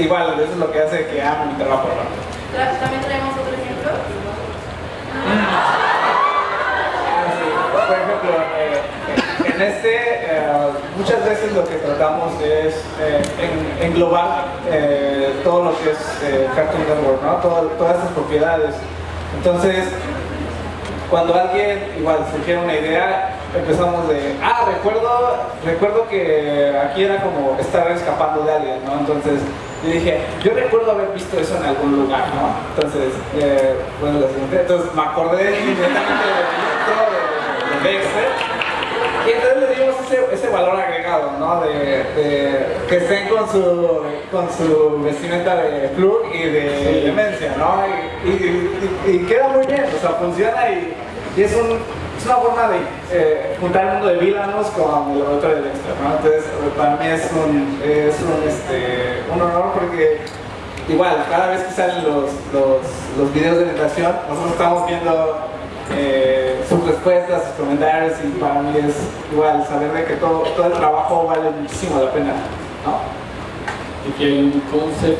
igual, eso es lo que hace que ame mi trabajo. También traemos otro ejemplo. Por ejemplo, eh, en este, eh, muchas veces lo que tratamos es eh, englobar todo lo que es Cartoon Network, ¿no? todas estas propiedades. Entonces, cuando alguien igual surgiera una idea, empezamos de, ah, recuerdo, recuerdo que aquí era como estar escapando de alguien, ¿no? Entonces yo dije, yo recuerdo haber visto eso en algún lugar, ¿no? Entonces, eh, bueno, siguiente, entonces me acordé inmediatamente del de, de, y entonces le dimos ese, valor agregado, ¿no? De, que estén con su, con su vestimenta de plug y de demencia, ¿no? Y, queda muy bien, o sea, funciona y, es, un, una forma de eh, juntar el mundo de villanos con el laboratorio de Dexter, ¿no? Entonces, para mí es un, es un, este, un honor porque igual, cada vez que salen los, los, los videos de meditación, nosotros estamos viendo eh, sus respuestas, sus comentarios y para mí es igual saber de que todo, todo el trabajo vale muchísimo la pena. ¿no? Aquí hay un concept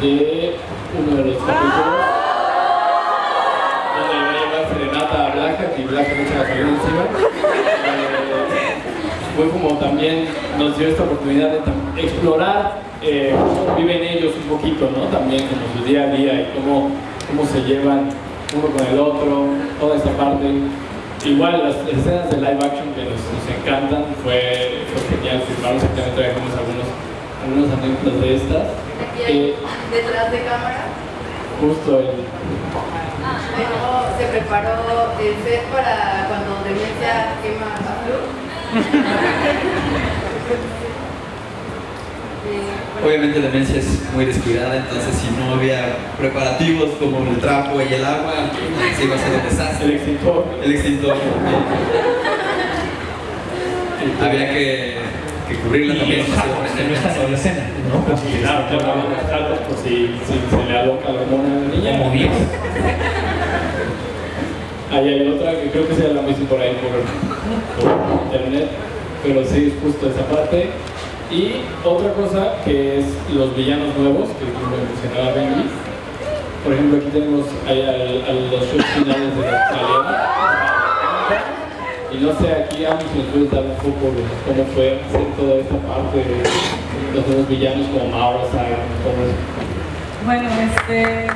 de uno de los capítulos y mucha gasolina encima. Eh, fue como también nos dio esta oportunidad de explorar eh, cómo viven ellos un poquito, ¿no? También como su día a día y cómo, cómo se llevan uno con el otro, toda esta parte. Igual las, escenas de live action que nos, encantan, fue, fue genial filmarlos, también trajimos algunos, algunos anécdotas de estas. Hay, detrás de cámara. Justo el... Se preparó el set para cuando Demencia quema a Flu. Obviamente la demencia es muy descuidada, entonces si no había preparativos como el trapo y el agua, se iba a ser un desastre. El extintor. El extintor. había que, que cubrirla y también. No está en la escena, ¿no? Pues, claro, claro, por si, si se le aloca la hormona a la niña. Como 10. Ahí hay otra que creo que sea la misma por ahí por, internet, pero sí es justo esa parte. Y otra cosa que es los villanos nuevos, que como mencionaba Benji. Por ejemplo, aquí tenemos los shows finales de la italiana. Y no sé, aquí a nos puedes dar un poco cómo fue hacer toda esta parte de los nuevos villanos como Mauro, eso. Bueno, este...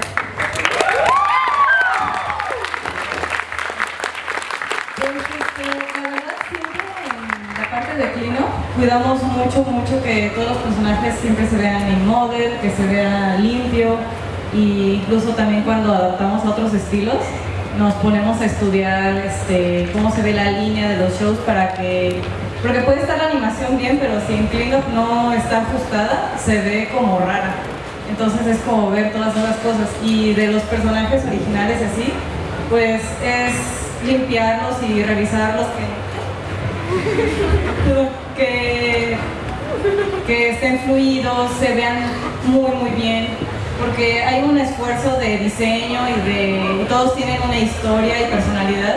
cuidamos mucho, mucho que todos los personajes siempre se vean en model, que se vea limpio e incluso también cuando adaptamos a otros estilos nos ponemos a estudiar este, cómo se ve la línea de los shows para que porque puede estar la animación bien, pero si en cleanup no está ajustada, se ve como rara. Entonces es como ver todas esas cosas. Y de los personajes originales así, pues es limpiarlos y revisarlos que, que estén fluidos, se vean muy muy bien, porque hay un esfuerzo de diseño y de todos tienen una historia y personalidad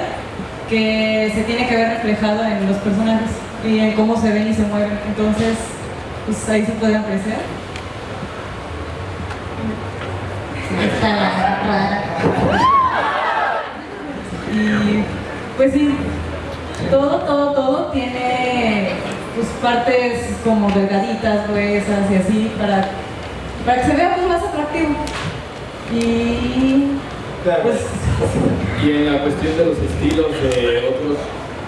que se tiene que ver reflejado en los personajes y en cómo se ven y se mueven. Entonces, pues ahí se puede apreciar. Y pues sí, todo, todo, todo tiene pues, partes como delgaditas, gruesas y así, para, para que se vea pues, más atractivo. Y pues... Y en la cuestión de los estilos de otros,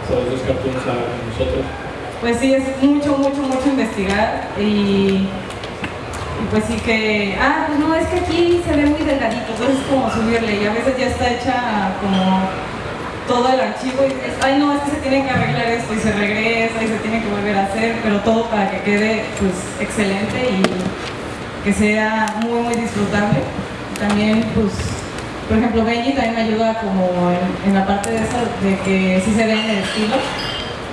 o los cartoons a nosotros. Pues sí, es mucho, mucho, mucho investigar y, y pues sí que, ah, pues no, es que aquí se ve muy delgadito, entonces es como subirle y a veces ya está hecha como todo el archivo y dices, ay no, es que se tiene que arreglar esto y se regresa y se tiene que volver a hacer, pero todo para que quede pues excelente y que sea muy muy disfrutable. También pues, por ejemplo Benji también me ayuda como en, la parte de eso, de que sí se vea en el estilo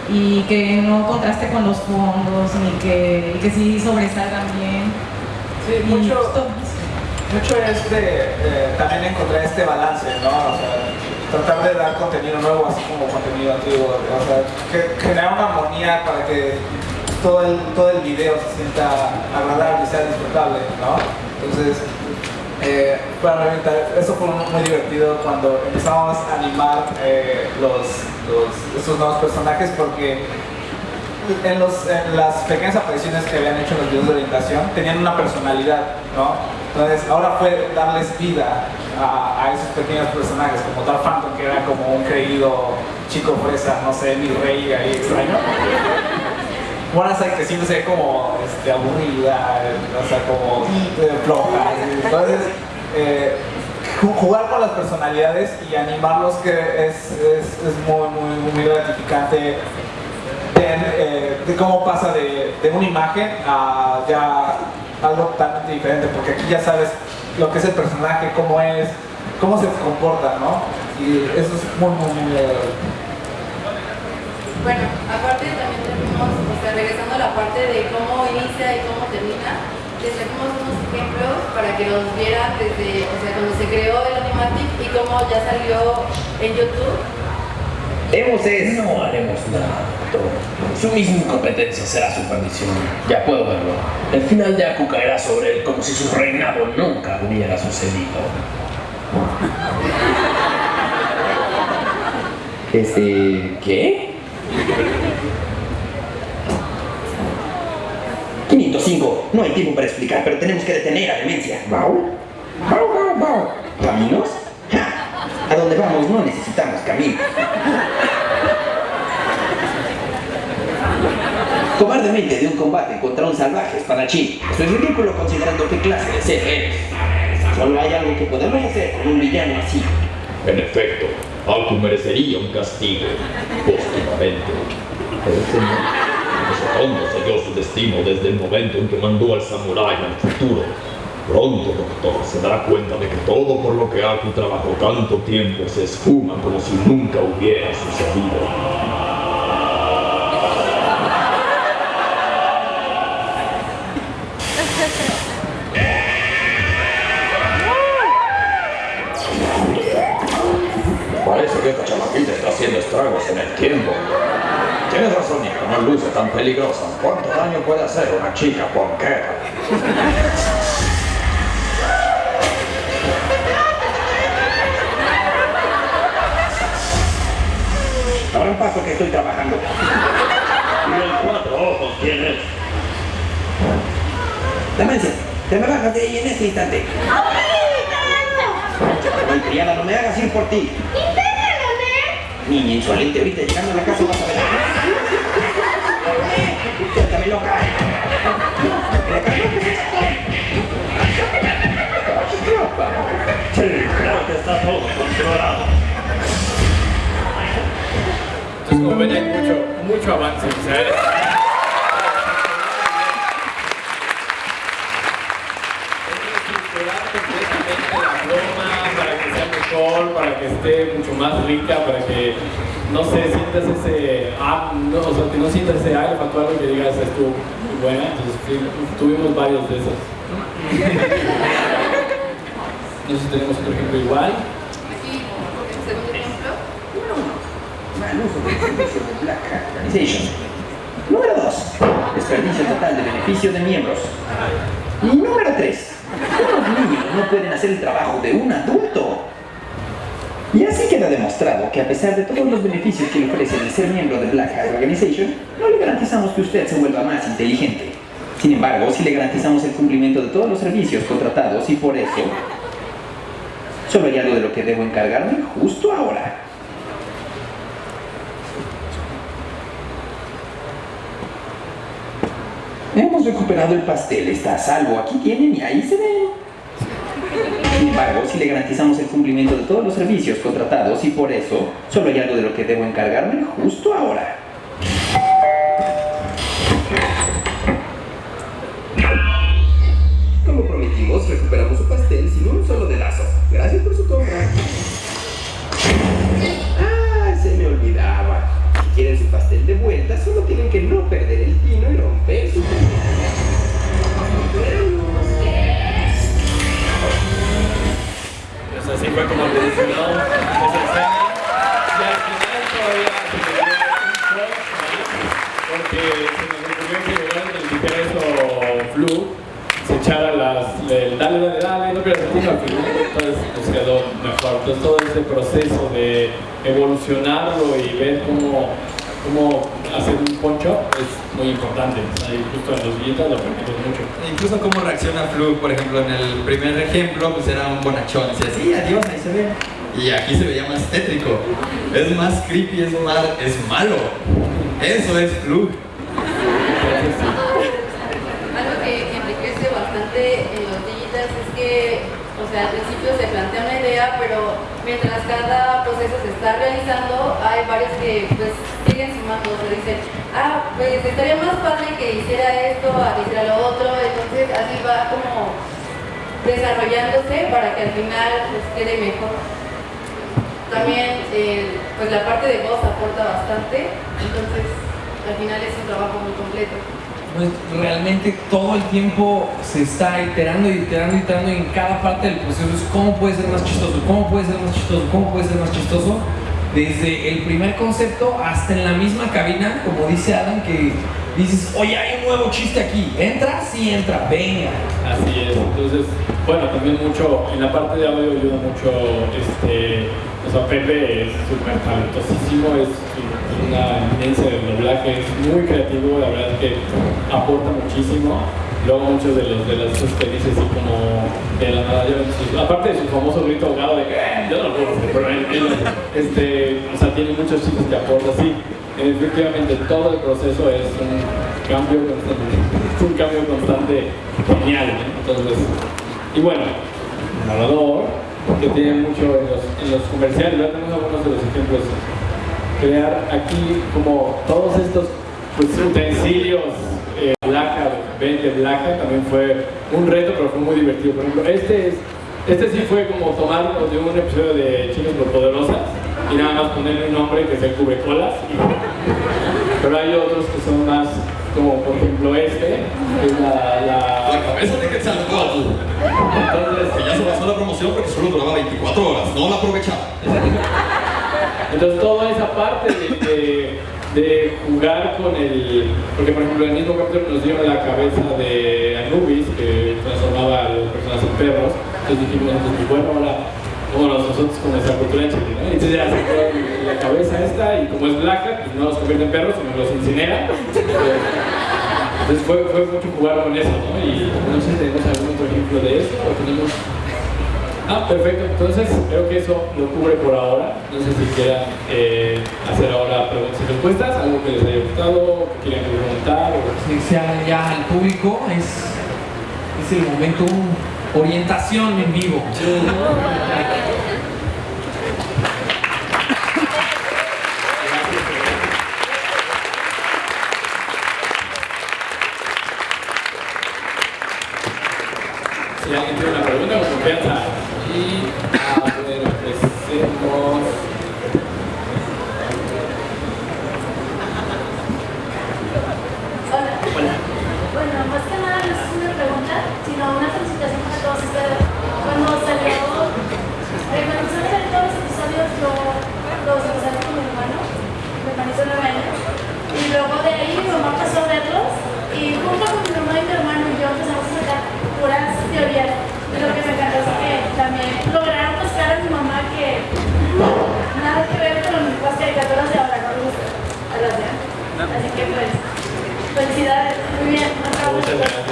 y que no contraste con los fondos ni que, y que sí sobresalgan bien. Sí, mucho, mucho es de, también encontrar este balance, ¿no? O sea, tratar de dar contenido nuevo así como contenido antiguo, o sea, que, generar una armonía para que todo el, todo el video se sienta agradable y sea disfrutable, ¿no? Entonces, eh, para eso fue muy divertido cuando empezamos a animar eh, los, los, estos nuevos personajes porque en, los, las pequeñas apariciones que habían hecho en los videos de orientación tenían una personalidad, ¿no? Entonces ahora fue darles vida a, esos pequeños personajes, como Dark Phantom, que era como un creído chico fresa, no sé, mi rey ahí extraño. Wanasai que siempre se ve como este, aburrida, o sea, como eh, floja. Entonces, eh, jugar con las personalidades y animarlos que es, es, es muy, muy gratificante de, eh, de cómo pasa de, de, una imagen a ya algo totalmente diferente, porque aquí ya sabes lo que es el personaje, cómo es, cómo se comporta, ¿no? Y eso es muy, muy, muy Bueno, aparte también tenemos, o sea, regresando a la parte de cómo inicia y cómo termina, les trajimos unos ejemplos para que los vieran desde, o sea, cuando se creó el Animatic y cómo ya salió en YouTube. Hemos es... No haremos nada, Su misma incompetencia será su perdición. Ya puedo verlo. El final de Aku caerá sobre él como si su reinado nunca hubiera sucedido. Este... ¿Qué? 505. No hay tiempo para explicar, pero tenemos que detener a Demencia. ¿Bau? ¿Bau, bau, bau? ¿Caminos? A donde vamos no necesitamos camino. Cobardemente de un combate contra un salvaje espadachín. Eso es ridículo considerando qué clase de ser eres. Solo hay algo que podemos hacer con un villano así. En efecto, Aku merecería un castigo póstumamente. Pero señor... Ese hondo selló su destino desde el momento en que mandó al samurái al futuro. Pronto, doctor, se dará cuenta de que todo por lo que Aku trabajó tanto tiempo se esfuma como si nunca hubiera sucedido. Parece que esta chamaquita está haciendo estragos en el tiempo. Tienes razón, hijo, no luce tan peligrosa. ¿Cuánto daño puede hacer una chica ponquera? Ahora un paso que estoy trabajando. ¿Y el cuatro ojos quién es? Demencia, te me bajas de ahí en este instante. Ay, criada, no me hagas ir por ti. Niña insolente, ahorita llegando a la casa vas a ver. Suéltame loca. Sí, creo que está todo controlado. Ven, hay mucho, mucho avance. O sea, para que esté mucho más rica, para que no sé, sientas ese no, o sea, que no sientas ese aire factual que digas estuvo muy buena, entonces tuvimos varios de esos. no sé si tenemos otro ejemplo igual. Aquí, el segundo ejemplo. Mal uso del servicio de Black Hat Organization. Número 2. Desperdicio total de beneficio de miembros. Y número 3. Unos niños no pueden hacer el trabajo de un adulto. Y así queda demostrado que a pesar de todos los beneficios que le ofrece el ser miembro de Black Hat Organization, no le garantizamos que usted se vuelva más inteligente. Sin embargo, sí le garantizamos el cumplimiento de todos los servicios contratados y por eso, solo hay algo de lo que debo encargarme justo ahora. Hemos recuperado el pastel, está a salvo. Aquí tienen y ahí se ven. Sin embargo, si le garantizamos el cumplimiento de todos los servicios contratados y por eso, solo hay algo de lo que debo encargarme justo ahora. Como prometimos, recuperamos su pastel sin un solo dedazo. Gracias por su compra. Ah, se me olvidaba. Si quieren su pastel de vuelta, solo tienen que no perder el pino y romper su Pues así fue como le dije, no, esa escena. Y al final todavía se me dio un shock porque se nos ocurrió que llegaron el ingreso Flu, se echara las, el dale, dale, dale, no pierdas el tiempo al final, entonces nos quedó mejor. Entonces todo ese proceso de evolucionarlo y ver cómo, cómo hacer un poncho es muy importante. Ahí justo en los billetes lo permiten mucho. Incluso cómo reacciona Flu, por ejemplo, en el primer ejemplo, pues era un bonachón. Decía, sí, adiós, ahí se ve. Y aquí se veía más tétrico. Es más creepy, es, mal, es malo. Eso es Flu. Algo que enriquece bastante en los digitals es que, o sea, al principio se plantea una idea, pero mientras cada proceso se está realizando, hay varios que pues siguen sumando, o sea, dicen, ah, pues estaría más padre que hiciera esto, a que hiciera lo otro, entonces así va como desarrollándose para que al final pues quede mejor. También pues la parte de voz aporta bastante, entonces al final es un trabajo muy completo. Pues, realmente todo el tiempo se está iterando y iterando y iterando en cada parte del proceso es cómo puede ser más chistoso, cómo puede ser más chistoso, cómo puede ser más chistoso. Desde el primer concepto hasta en la misma cabina, como dice Adam, que dices, oye, hay un nuevo chiste aquí, ¿entra? Sí, entra, venga. Así es, entonces, bueno, también mucho, en la parte de audio ayuda mucho, este, o sea, Pepe es súper talentosísimo, es una eminencia del doblaje, es muy creativo, la verdad es que aporta muchísimo. Luego muchos de los de las cosas que dice así como de la nada, aparte de su famoso grito ahogado de que "Eh", yo no lo puedo pero este, o sea, tiene muchos chistes que aporta así. Efectivamente, todo el proceso es un cambio constante, es un cambio constante genial. ¿no? Entonces, y bueno, el narrador, que tiene mucho en los, en los comerciales, tenemos algunos de los ejemplos. Crear aquí como todos estos pues, utensilios, eh, Blaja, de Blaja, también fue un reto, pero fue muy divertido. Por ejemplo, este es. Este sí fue como tomarlo de un episodio de Chicas Poderosas y nada más ponerle un nombre que se cubre colas. Pero hay otros que son más, como por ejemplo este, que es la, la, La cabeza de Quetzalcóatl. entonces, Que ya se pasó la promoción porque solo duraba 24 horas, no la aprovechaba. Entonces toda esa parte de, jugar con el... Porque por ejemplo el mismo capítulo nos dieron la cabeza de Anubis, que transformaba a las personas en perros. Entonces dijimos, pues, bueno, ahora como nosotros con nuestra cultura en Chile, ¿no? Entonces ya se la cabeza esta y como es blanca, pues no los convierte en perros, sino los incinera. Entonces fue, fue mucho jugar con eso, ¿no? Y no sé si tenemos algún otro ejemplo de eso o tenemos... Ah, perfecto. Entonces, creo que eso lo cubre por ahora. No sé si quieran eh, hacer ahora preguntas y respuestas, algo que les haya gustado, que quieran preguntar. O... Si se hagan ya al público, es, es el momento, orientación en vivo alguien tiene una pregunta, con confianza. Y a ver, empecemos. Hola. Bueno, más que nada no es una pregunta, sino una felicitación para todos ustedes. Cuando salió, eh, cuando empezaron a salir todos los episodios, yo los empecé con mi hermano, mi hermanito de nueve años, y luego de ahí mi mamá pasó a verlos, y junto con mi mamá y mi hermano y yo empezamos a sacar puras teorías. Y lo que me encantó es que también lograron buscar a mi mamá que nada que ver con las caricaturas de ahora, no me gusta a las de antes. Así que pues, felicidades, muy bien, acabo Muchas de gracias.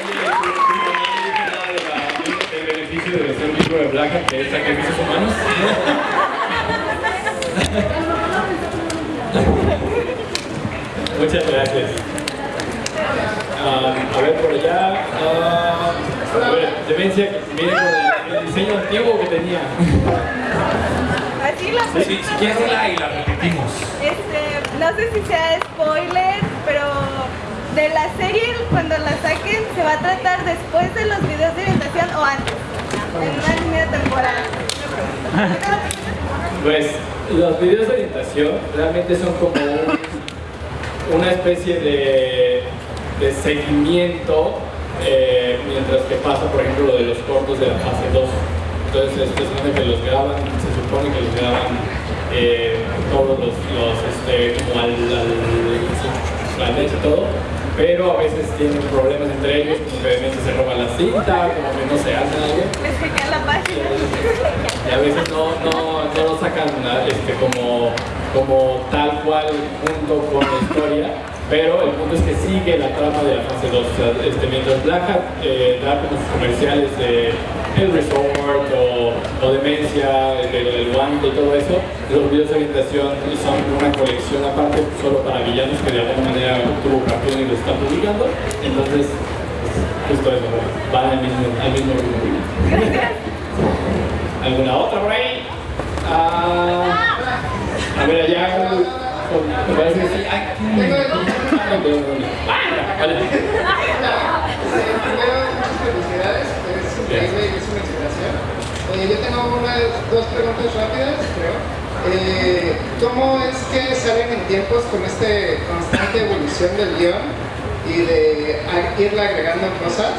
Oye, tú- tú también dijiste nada de la- del beneficio de Black, que es sacrificios humanos. Muchas gracias. Ah, a ver, por allá. ah, a ver, demencia, con el, el diseño antiguo que tenía. Así la Si, si quieres la y la repetimos. Este, no sé si sea spoiler, pero de la serie cuando la saquen se va a tratar después de los videos de orientación o antes, Pues los videos de orientación realmente son como un- una especie de, de seguimiento eh, mientras que pasa, por ejemplo, lo de los cortos de la fase 2. Entonces, se supone que los graban, se supone que los graban eh, todos los, este, como al, al, al mes y todo, pero a veces tienen problemas entre ellos, como que de repente se roban la cinta, como que no se hacen algo. Les hackean la página. Y a veces no, no, no lo sacan este, como, como tal cual junto con la historia, pero el punto es que sigue la trama de la fase 2. O sea, este, mientras Black Hat eh, da como sus comerciales de El Resort o, o Demencia, el, guante y todo eso, los videos de orientación son una colección aparte solo para villanos que de alguna manera tuvo campeón y lo está publicando. Entonces, justo eso, van al mismo, al mismo ritmo. ¿Alguna otra por ahí? Ah, a ver, allá. Me parece que sí. Felicidades, yo tengo unas dos preguntas rápidas, creo. Eh, ¿Cómo es que salen en tiempos con esta constante evolución del guion y de irle agregando cosas?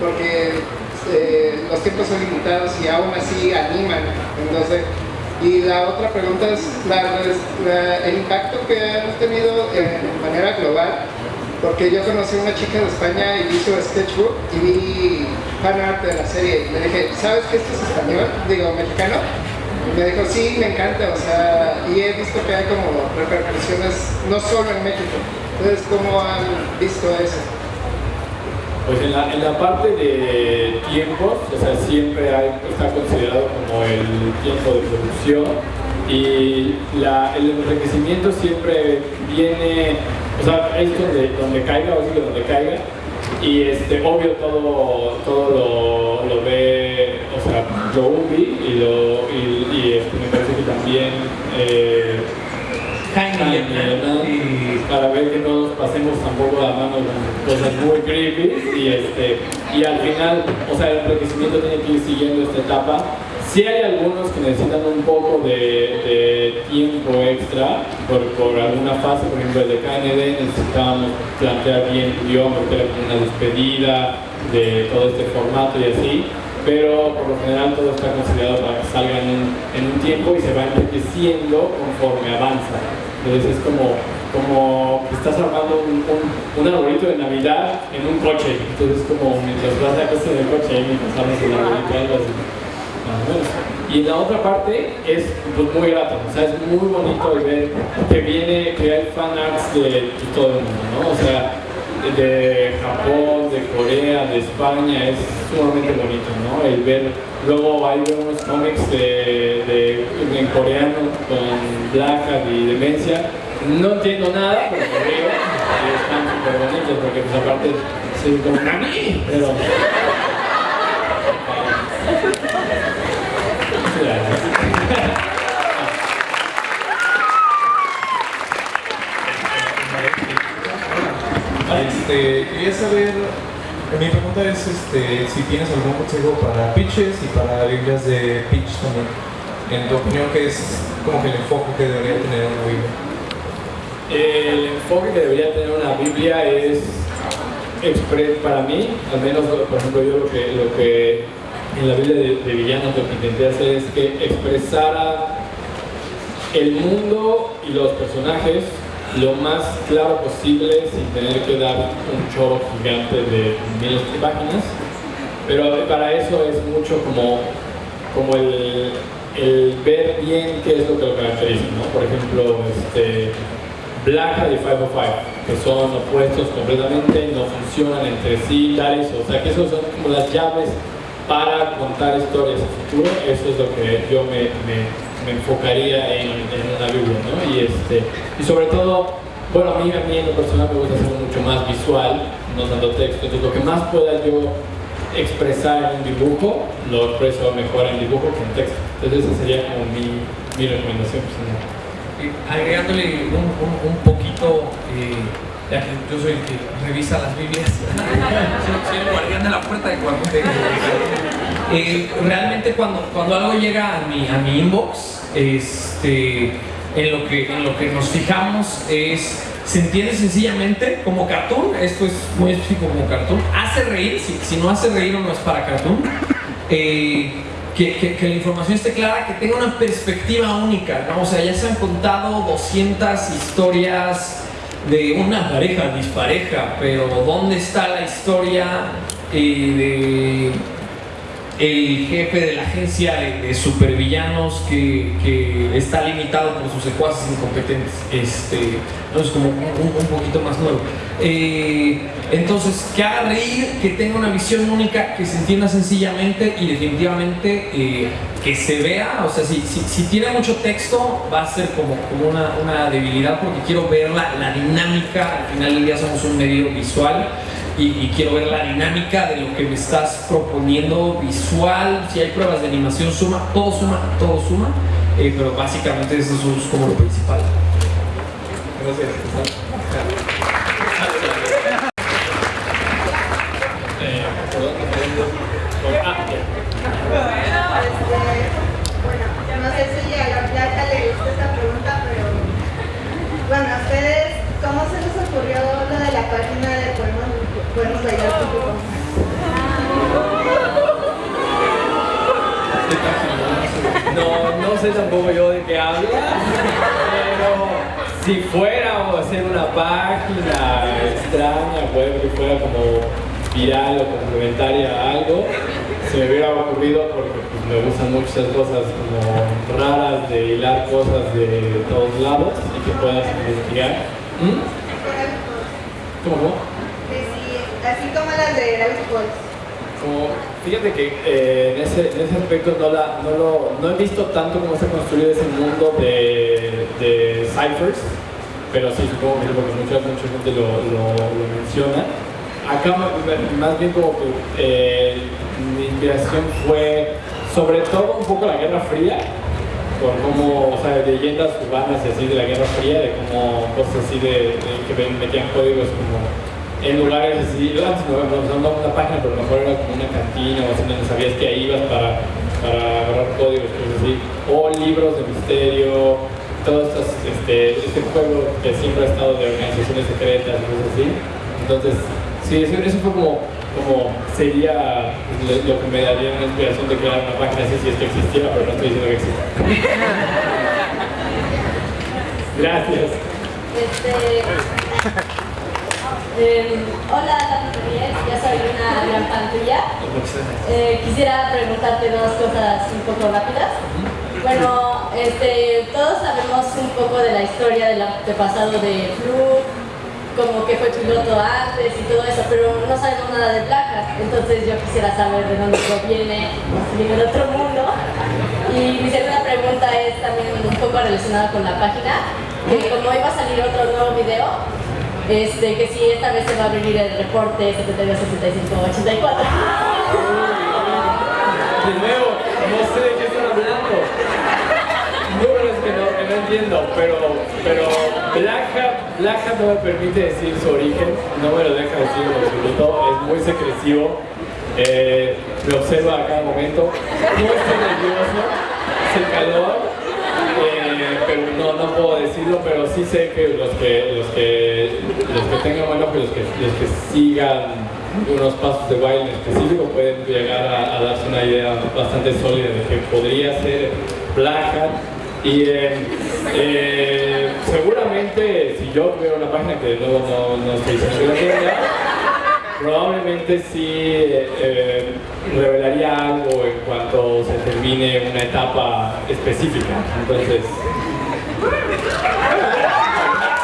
Porque eh, los tiempos son limitados y aún así animan. Entonces, y la otra pregunta es el impacto que han tenido en manera global porque yo conocí a una chica de España y hizo sketchbook y vi fan art de la serie y le dije, ¿sabes que esto es español? Digo, mexicano. Y me dijo, sí, me encanta, o sea, y he visto que hay como repercusiones no solo en México. Entonces, ¿cómo han visto eso? Pues en la, en la parte de tiempos, o sea, siempre hay- está considerado como el tiempo de producción y la- el enriquecimiento siempre viene, o sea, es donde, donde caiga, o que donde caiga, y este, obvio todo, todo lo, lo ve, o sea, lo Ubi y, lo, y, y, este, me parece que también eh, Jaime para ver que no nos pasemos tampoco la mano con cosas muy creepy y este y al final o sea el enriquecimiento tiene que ir siguiendo esta etapa sí hay algunos que necesitan un poco de, tiempo extra por, por alguna fase por ejemplo el de KND necesitábamos plantear bien el guion porque era una despedida de todo este formato y así pero por lo general todo está considerado para que salga en en un tiempo y se va enriqueciendo conforme avanza. Entonces es como, como que estás armando un, un, arbolito de Navidad en un coche. Entonces como mientras vas a casa en el coche, mientras armas el arbolito, algo menos. Y la otra parte es pues, muy grato, o sea, es muy bonito ver que viene, que hay fan arts de, todo el mundo, ¿no? O sea, de Japón, de Corea, de España, es sumamente bonito, ¿no? El ver, luego hay unos cómics de, en coreano con Black y Demencia, no entiendo nada, pero río, y están súper bonitos, porque pues aparte soy como Nani, pero... Gracias. Este, quería saber, mi pregunta es este, si tienes algún consejo para pitches y para Biblias de pitch también. En tu opinión, ¿qué es como que el enfoque que debería tener una Biblia? El enfoque que debería tener una Biblia es para mí, al menos por ejemplo yo lo que, lo que en la Biblia de, villanos lo que intenté hacer es que expresara el mundo y los personajes lo más claro posible sin tener que dar un choro gigante de miles de páginas. Pero para eso es mucho como, como el, el ver bien qué es lo que lo caracteriza, ¿no? Por ejemplo, este, Black y 505, que son opuestos completamente, no funcionan entre sí, tales, o sea que esos son como las llaves para contar historias a futuro, eso es lo que yo me, me- me enfocaría en, en una Biblia, ¿no? Y, este, y sobre todo, bueno, a mí, a mí en lo personal me gusta hacerlo mucho más visual, no tanto texto, entonces lo que más pueda yo expresar en un dibujo, lo expreso mejor en dibujo que en texto. Entonces esa sería como mi, mi recomendación personal. Eh, agregándole un, un- un poquito, eh, ya que yo soy el que revisa las Biblias, soy, soy el guardián de la puerta de cuando Eh, realmente cuando, cuando algo llega a mi, a mi inbox, este, en, lo que, en lo que nos fijamos es, se entiende sencillamente como cartoon, esto es muy específico como cartoon, hace reír, si, si no hace reír o no es para cartoon, eh, que, que- la información esté clara, que tenga una perspectiva única, ¿no? O sea, ya se han contado 200 historias de una pareja dispareja, pero ¿dónde está la historia eh, de el jefe de la agencia de, de supervillanos que, que está limitado por sus secuaces incompetentes? Este, entonces como un, un- un poquito más nuevo. Eh, entonces, que haga reír, que tenga una visión única, que se entienda sencillamente y definitivamente eh, que se vea, o sea, si, si, si tiene mucho texto va a ser como, como una, una debilidad porque quiero ver la, la dinámica, al final del día somos un medio visual y, quiero ver la dinámica de lo que me estás proponiendo visual, si hay pruebas de animación suma, todo suma, todo suma, eh, pero básicamente eso es como lo principal. Eh, perdón, ah, ya. Bueno, este, bueno, no sé si ya, ya ya le gustó esta pregunta, pero bueno, ¿a ustedes cómo se les ocurrió lo de la página de No, no sé tampoco yo de qué habla, pero si fuera a hacer una página extraña, web que fuera como viral o complementaria a algo, se me hubiera ocurrido porque pues, me gustan mucho esas cosas como raras de hilar cosas de todos lados y que puedas investigar. ¿Mm? ¿Cómo, cómo? Así como las Como, fíjate que eh, en, ese, en ese aspecto no, la, no, lo, no he visto tanto cómo se ha construido ese mundo de, de ciphers, pero sí, supongo que porque mucha, mucha gente lo, lo, menciona. Acá más bien como que eh, mi inspiración fue sobre todo un poco la Guerra Fría, por cómo, o sea, leyendas urbanas y así de la Guerra Fría, de como cosas así de, de que metían códigos como en lugares así, antes no, no, una página, pero a lo mejor era como una cantina o así donde sabías que ahí ibas para, para agarrar códigos, cosas así, o libros de misterio, todo estos, este, este juego que siempre ha estado de organizaciones secretas y cosas así. Entonces, sí, eso, eso fue como, como sería lo, lo que me daría una inspiración de crear una página así si es que existiera, pero no estoy diciendo que exista. Gracias. Este, eh, hola, Dani Rodríguez, ya soy una gran fan tuya. Eh, quisiera preguntarte dos cosas un poco rápidas. Bueno, este, todos sabemos un poco de la historia del antepasado de Fluke, como que fue piloto antes y todo eso, pero no sabemos nada de Black Entonces yo quisiera saber de dónde proviene, si viene de otro mundo. Y mi segunda pregunta es también un poco relacionada con la página, que como iba a salir otro nuevo video, este, que si esta vez se va a abrir el reporte 726584. De nuevo, no sé de qué están hablando. Números que no, que no entiendo, pero, pero Black Hat, no me permite decir su origen, no me lo deja decir en absoluto, es muy secretivo, eh, me observa a cada momento, no estoy nervioso, es el calor, no, puedo decirlo, pero sí sé que los que, los que, los que tengan buen ojo los que, los que sigan unos pasos de baile en específico pueden llegar a, darse una idea bastante sólida de que podría ser Black Hat. Y eh, eh, seguramente si yo tuviera una página que luego no, no la tenga, probablemente sí eh, revelaría algo en cuanto se termine una etapa específica. Entonces,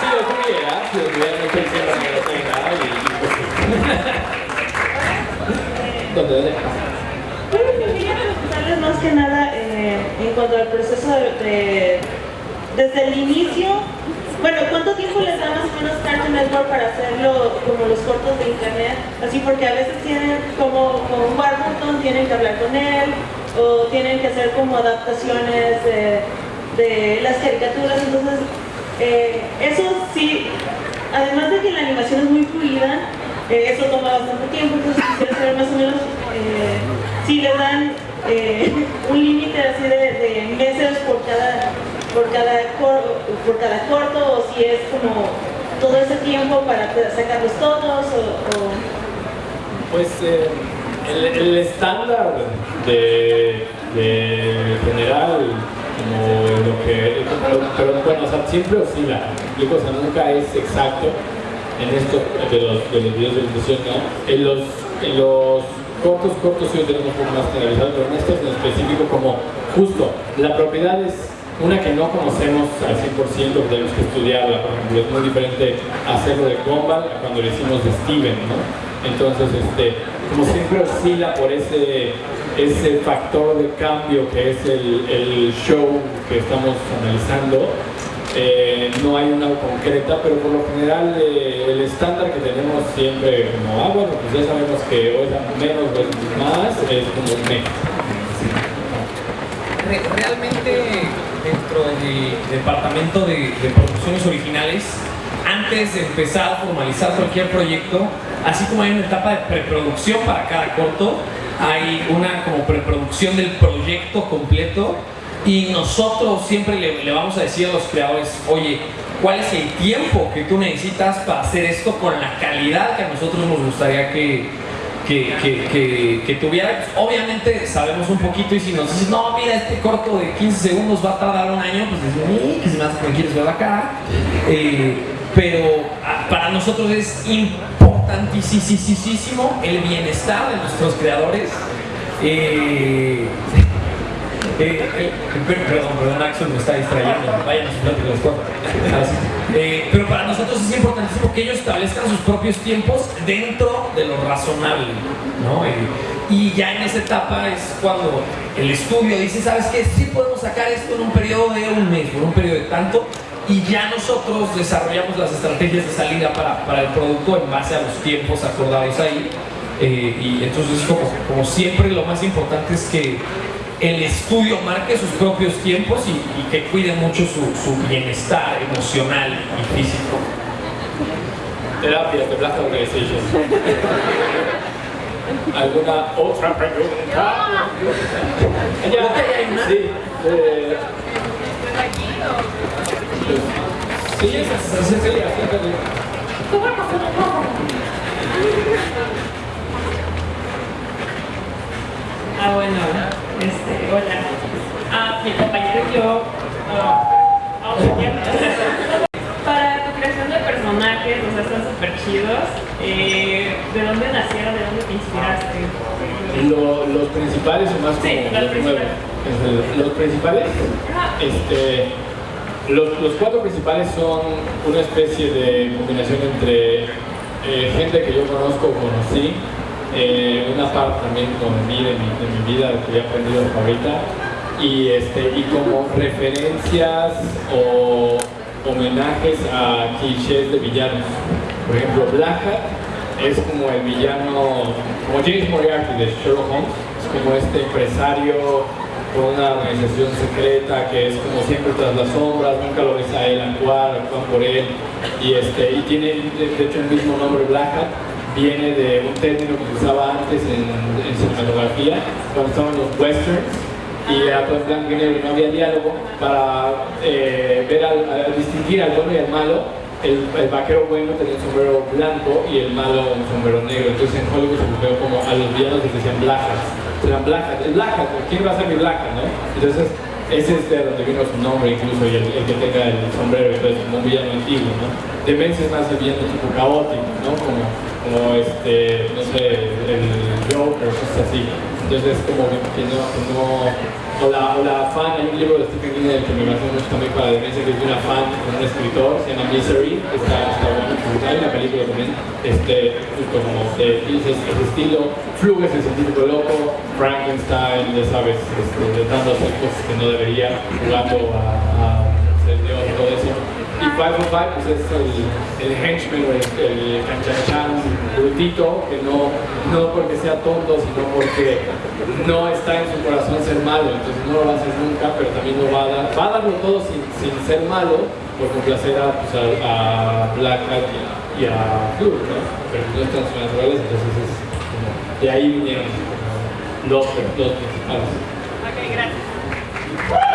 si lo tuviera, si lo tuviera, no estoy diciendo que lo tenga. Y, ¿Dónde, dónde? Bueno, quería preguntarles más que nada eh, en cuanto al proceso de, de- desde el inicio, bueno, ¿cuánto tiempo les da más o menos Cartoon Network para hacerlo como los cortos de internet? Así porque a veces tienen como con Warburton tienen que hablar con él o tienen que hacer como adaptaciones de, de las caricaturas, entonces eh, eso sí, además de que la animación es muy fluida, eh, eso toma bastante tiempo, entonces quisiera saber más o menos eh, si les dan eh, un límite así de, meses por cada, por, cada cor- por cada corto o si es como todo ese tiempo para sacarlos todos o, Pues el, estándar de, general como lo que, pero, pero bueno, o sea, siempre oscila, o nunca es exacto en esto de los, de los videos de ilustración, ¿no? En los, en los cortos, cortos sí tenemos un poco más generalizado, pero en estos en específico como justo, la propiedad es una que no conocemos al 100%, que tenemos que estudiarla, por ejemplo, es muy diferente hacerlo de Gumball a cuando lo hicimos de Steven, ¿no? Entonces, este, como siempre oscila por ese, ese factor de cambio que es el, el show que estamos analizando, eh, no hay una concreta, pero por lo general eh, el estándar que tenemos siempre como, ah, bueno, pues ya sabemos que hoy es menos es más, es como menos. Re- realmente dentro del departamento de, de producciones originales, antes de empezar a formalizar cualquier proyecto, así como hay una etapa de preproducción para cada corto, hay una como preproducción del proyecto completo y nosotros siempre le, vamos a decir a los creadores, oye, ¿cuál es el tiempo que tú necesitas para hacer esto con la calidad que a nosotros nos gustaría que, que, que, que, tuviera. Pues, obviamente sabemos un poquito y si nos dices, no, mira, este corto de 15 segundos va a tardar un año, pues dices, "Eh, que se me hace me quieres ver la cara. Eh, pero ah, para nosotros es importantísimo el bienestar de nuestros creadores. Eh, eh, eh, per- perdón, perdón, Axel me está distrayendo. Vayan a por favor. Así. Eh, pero para nosotros es importantísimo que ellos establezcan sus propios tiempos dentro de lo razonable, ¿no? Eh, y ya en esa etapa es cuando el estudio dice, ¿sabes qué? Sí podemos sacar esto en un periodo de un mes, por un periodo de tanto, y ya nosotros desarrollamos las estrategias de salida para, para el producto en base a los tiempos acordados ahí. Y entonces, como, como siempre, lo más importante es que el estudio marque sus propios tiempos y, y que cuide mucho su, su bienestar emocional y físico. Terapia de Black Organization. ¿Alguna otra pregunta? Ya, sí. eh, Sí, acércate. Ah, bueno, este, hola. Ah, mi compañero y yo. ah, para tu creación de personajes, o sea, están súper chidos. Eh, ¿De dónde nacieron? ¿De dónde te inspiraste? Lo- los principales o más como Sí, los. Este, Los principales, este, los, los cuatro principales son una especie de combinación entre eh, gente que yo conozco o conocí, eh, una parte también con mí de mi, de mi vida que he aprendido ahorita, y, este, y como referencias o homenajes a clichés de villanos. Por ejemplo, Black Hat es como el villano, como James Moriarty de Sherlock Holmes, es como este empresario con una organización secreta que es como siempre tras las sombras, nunca lo ves a él actuar, actúan por él, y, este, y tiene de hecho el mismo nombre Black Hat, viene de un término que se usaba antes en, cinematografía, cuando estaban los westerns, y todo en blanco y negro no había diálogo para eh, ver al, al distinguir al bueno y al malo. El, vaquero bueno tenía un sombrero blanco y el malo un sombrero negro. Entonces en Hollywood se volvió como a los villanos les decían black hats. Eran black hat, ¿quién va a ser mi black hat, no? entonces ese es de donde vino su nombre incluso y el, el que tenga el sombrero entonces como un villano antiguo ¿no? Demencia es más el villano tipo caótico ¿no? como, como este, no sé, el Joker, cosas así entonces como que, no, no o la, o la fan, hay un libro de Stephen King que me parece mucho también para la demencia que es de una fan con un escritor, se llama Misery, está, está bueno, hay una película también, este, como de ese, estilo, Fluges el científico loco, Frankenstein, ya sabes, este, intentando hacer cosas que no debería, jugando a, a ser Dios todo eso. Y 505 pues es el, el henchman o el, el canchanchan brutito, que no, no porque sea tonto, sino porque no está en su corazón ser malo, entonces no lo va a hacer nunca, pero también lo va a dar, va a darlo todo sin, sin ser malo, por complacer a, pues, a, a Black Hat y a, y a Blue, ¿no? Pero no están sus naturales, entonces es como, de ahí vinieron los, los principales. Ok, gracias.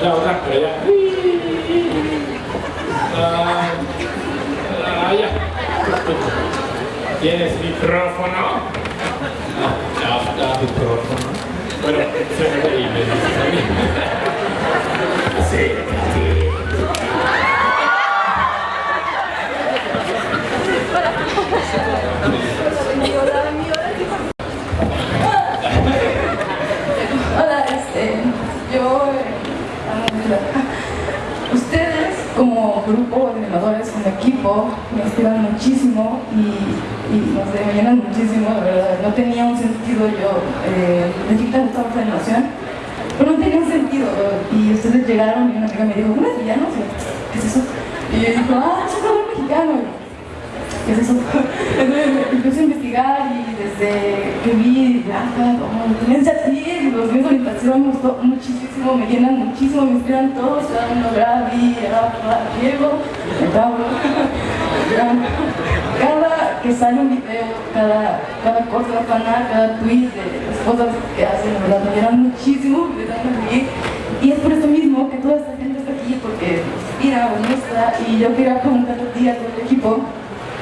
Otra, otra, por allá. Ah, ah, ya. ¿Tienes micrófono? No, no, no. micrófono. Bueno, se me dices a mí. Sí. Hola, este, yo, eh, ustedes como grupo de animadores, como equipo, me inspiran muchísimo y, y no sé, me llenan muchísimo, de verdad. No tenía un sentido yo, eh, me quitan esta de animación, pero no tenía un sentido. Y ustedes llegaron y una amiga me dijo, ¿no es villano? ¿Qué es eso? Y yo digo, ah, es un mexicano. ¿Qué es eso? Entonces empecé a investigar y desde que vi Blanca, como Tendencia a ti, los medios de me gustó muchísimo, me llenan muchísimo, me inspiran todos, cada uno Gravi, Diego, Pablo. Que sale un video, cada, cada cosa, cada canal, cada tweet de las cosas que hacen, la verdad, me llenan muchísimo, me dan a seguir. Y es por eso mismo que toda esta gente está aquí, porque nos muestra, y yo quería preguntar a ti, a todo el equipo,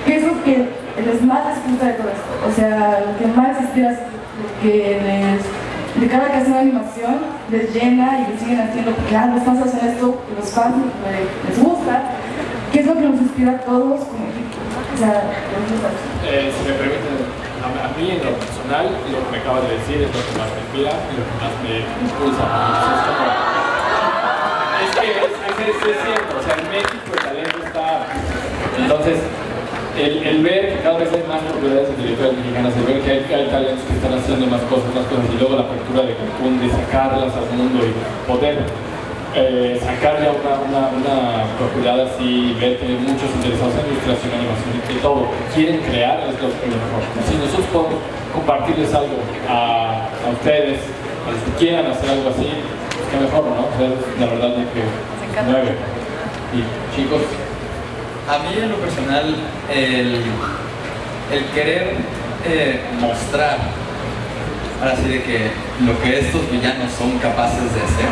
¿Qué es lo que les más les gusta de todo esto? O sea, lo que más lo que les, de cada que hacen una animación les llena y les siguen haciendo, porque ah, los fans hacen esto, los fans les, les gusta. ¿Qué es lo que nos inspira a todos Eh, si me permiten, a, mí en lo personal, lo que me acabas de decir es lo que más me inspira y lo que más me impulsa. Es, que es, es, es cierto, o sea, en México el talento está... Entonces, el, el, ver que cada vez hay más propiedades intelectuales mexicanas, el ver que hay, hay, talentos que están haciendo más cosas, más cosas, y luego la apertura de Cancún, de sacarlas al mundo y poder eh, sacar ya una, una, una propiedad así, ver que hay muchos interesados en ilustración, animación y todo, quieren crear, es lo, mejor. Si nosotros podemos compartirles algo a, a ustedes, a los que quieran hacer algo así, pues que mejor, ¿no? O sea, la verdad es que mueve. Y chicos, a mí en lo personal, el, el querer eh, mostrar, ahora sí de que lo que estos villanos son capaces de hacer,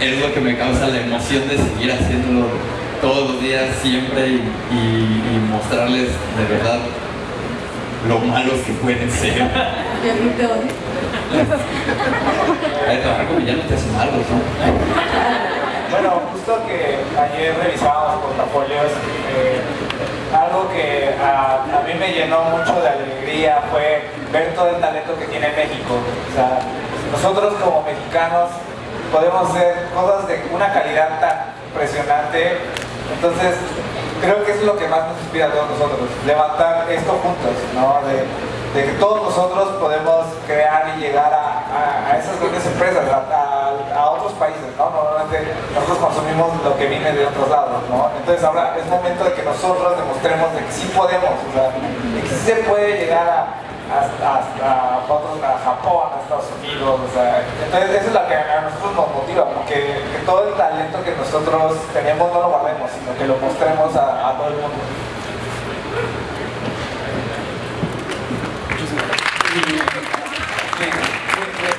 es lo que me causa la emoción de seguir haciéndolo todos los días, siempre, y, y, y mostrarles de verdad lo malos que pueden ser. trabajar con villanos te hace malos, ¿no? Bueno, justo que ayer revisábamos portafolios, eh, algo que a, a, mí me llenó mucho de alegría fue ver todo el talento que tiene México. O sea, nosotros como mexicanos podemos hacer cosas de una calidad tan impresionante. Entonces, creo que eso es lo que más nos inspira a todos nosotros, levantar esto juntos, ¿no? De, que todos nosotros podemos crear y llegar a, a, esas grandes empresas, a, a, otros países, ¿no? Normalmente nosotros consumimos lo que viene de otros lados, ¿no? Entonces ahora es momento de que nosotros demostremos de que sí podemos, o sea, que sí se puede llegar a, hasta, hasta otros, Japón, a Estados Unidos, o sea, entonces eso es lo que a nosotros nos motiva, porque que todo el talento que nosotros tenemos no lo guardemos, sino que lo mostremos a, todo el mundo.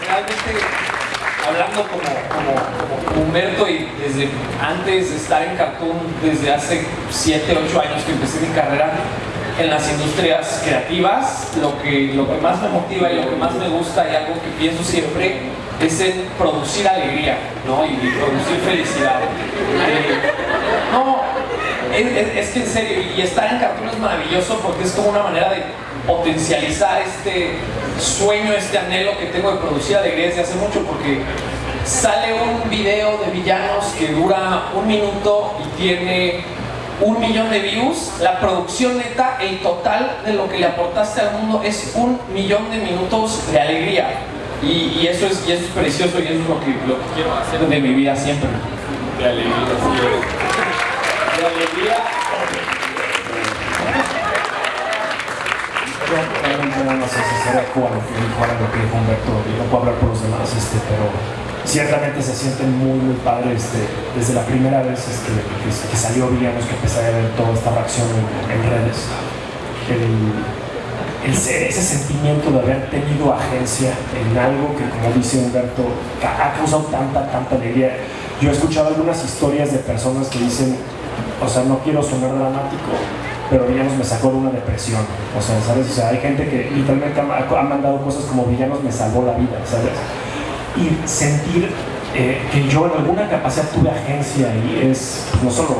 realmente hablando como, como, como, Humberto y desde antes de estar en Cartoon, desde hace 7, 8 años que empecé mi carrera en las industrias creativas, lo que, lo que más me motiva y lo que más me gusta y algo que pienso siempre es en producir alegría ¿no? y, producir felicidad. Eh, no, es, que en serio, y estar en Cartoon es maravilloso porque es como una manera de potencializar este sueño, este anhelo que tengo de producir alegría desde hace mucho porque sale un video de villanos que dura un minuto y tiene un millón de views, la producción neta, el total de lo que le aportaste al mundo es un millón de minutos de alegría. Y, y eso, es, y eso es precioso y eso es lo que, lo que quiero hacer de mi vida siempre. De alegría, sí. De alegría. no sé si será lo que dijo, que dijo Humberto, y no puedo hablar por los demás, este, pero ciertamente se sienten muy, muy padres este, desde la primera vez este, que, salió Villanos, que empecé a ver toda esta reacción en, redes. El, ese sentimiento de haber tenido agencia en algo que, como dice Humberto, ha causado tanta, tanta alegría. Yo he escuchado algunas historias de personas que dicen, o sea, no quiero sonar dramático, pero Villanos me sacó de una depresión. O sea, ¿sabes? O sea, hay gente que literalmente ha mandado cosas como Villanos me salvó la vida, ¿sabes? Y sentir eh, que yo en alguna capacidad tuve agencia y es no solo,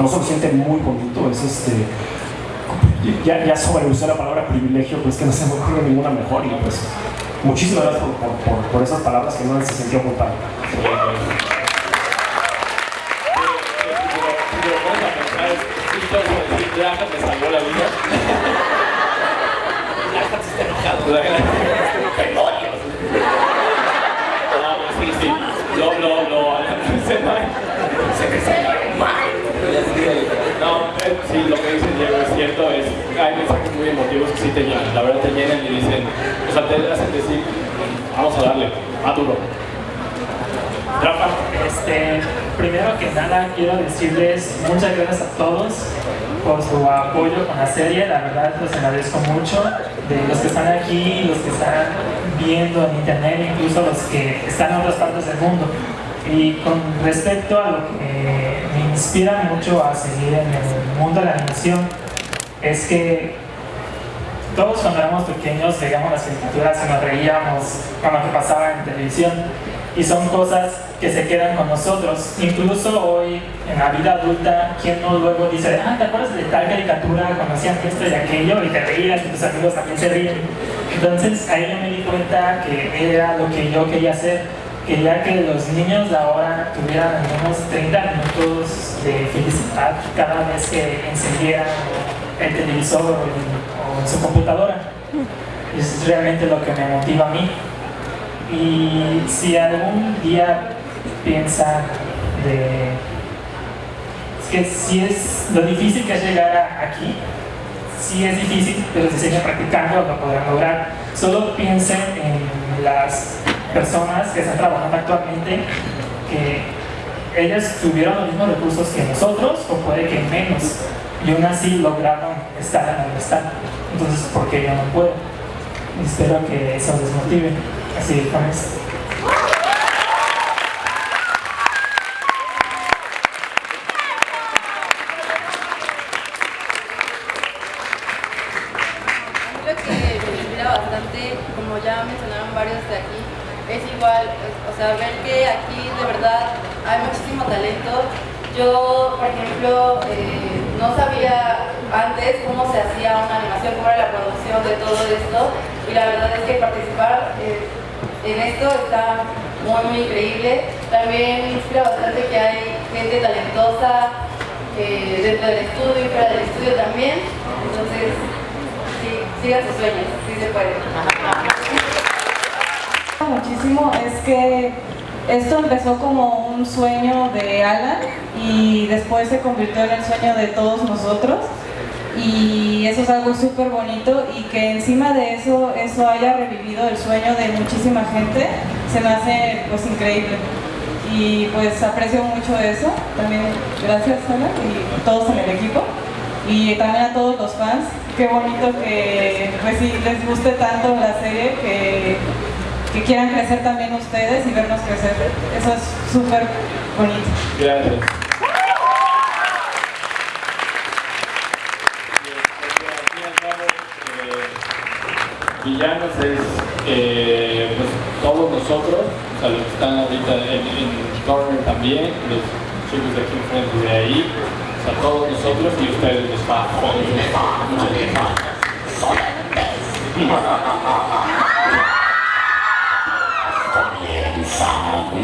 no solo siente muy bonito, es este. Ya, ya sobreusé la palabra privilegio, pues que no se me ocurre ninguna mejor y pues muchísimas gracias por, por, por, esas palabras que no se sintió. Draga me salvó la vida. Enojado. Draga ¡Demonios! No, sí, sí. No, no, no. Se me salió mal. No, eh, sí, lo que dice Diego es cierto. Es, hay mensajes muy emotivos que sí te llenan. La verdad te llenan y dicen, o sea, te hacen decir, vamos a darle, a duro. Rafa, este, primero que nada quiero decirles muchas gracias a todos por su apoyo con la serie, la verdad los agradezco mucho, de los que están aquí, los que están viendo en internet, incluso los que están en otras partes del mundo. Y con respecto a lo que me inspira mucho a seguir en el mundo de la animación, es que todos cuando éramos pequeños veíamos las caricaturas y nos reíamos con lo que pasaba en televisión y son cosas que se quedan con nosotros. Incluso hoy, en la vida adulta, quien no luego dice, ah, ¿te acuerdas de tal caricatura? Cuando hacían esto y aquello y te reías y tus amigos también se ríen. Entonces ahí yo me di cuenta que era lo que yo quería hacer. Quería que los niños ahora tuvieran al menos 30 minutos de felicidad cada vez que encendieran el televisor o, o su computadora. Eso es realmente lo que me motiva a mí. Y si algún día piensa de es que si es lo difícil que es llegar aquí, sí es difícil, pero si siguen practicando lo podrán lograr. Solo piensen en las personas que están trabajando actualmente, que ellas tuvieron los mismos recursos que nosotros, o puede que menos, y aún así lograron estar en donde están. Entonces, ¿por qué yo no puedo? Espero que eso les motive. Así con esto. lo que me inspira bastante, como ya mencionaron varios de aquí, es igual, o sea, ver que aquí de verdad hay muchísimo talento. Yo, por ejemplo, eh, no sabía antes cómo se hacía una animación, cómo era la producción de todo esto, y la verdad es que participar eh, en esto está muy, muy increíble. También me inspira bastante que hay gente talentosa eh, dentro del estudio y fuera del estudio también. Entonces, sí, sigan sus sueños, sí se puede. Es que esto empezó como un sueño de Alan y después se convirtió en el sueño de todos nosotros. Y eso es algo súper bonito y que encima de eso, eso haya revivido el sueño de muchísima gente, se me hace pues increíble. Y pues aprecio mucho eso, también gracias Alan y todos en el equipo. Y también a todos los fans, qué bonito que pues sí les guste tanto la serie que que quieran crecer también ustedes y vernos crecer. Eso es súper bonito. Gracias. Villanos es eh, pues, todos nosotros, o sea, los que están ahorita en, en Corner también, los chicos de aquí enfrente de ahí, o sea, todos nosotros y ustedes los fans. Muchas